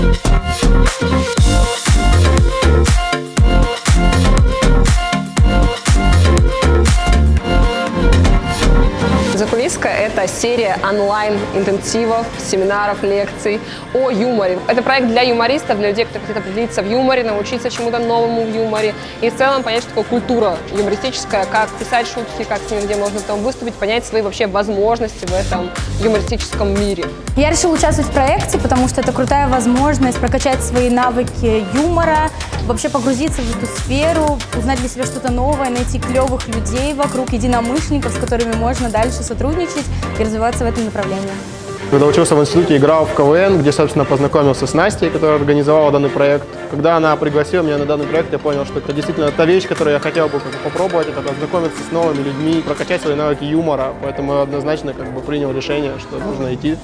Thank you. Закулиска – это серия онлайн-интенсивов, семинаров, лекций о юморе. Это проект для юмористов, для людей, кто хотят определиться в юморе, научиться чему-то новому в юморе и в целом понять, что такое культура юмористическая, как писать шутки, как с ними, где можно там выступить, понять свои вообще возможности в этом юмористическом мире. Я решила участвовать в проекте, потому что это крутая возможность прокачать свои навыки юмора, вообще погрузиться в эту сферу, узнать для себя что-то новое, найти клевых людей вокруг, единомышленников, с которыми можно дальше сотрудничать и развиваться в этом направлении. Когда учился в институте, играл в КВН, где, собственно, познакомился с Настей, которая организовала данный проект. Когда она пригласила меня на данный проект, я понял, что это действительно та вещь, которую я хотел бы попробовать, это познакомиться с новыми людьми, прокачать свои навыки юмора. Поэтому я однозначно как бы принял решение, что нужно идти.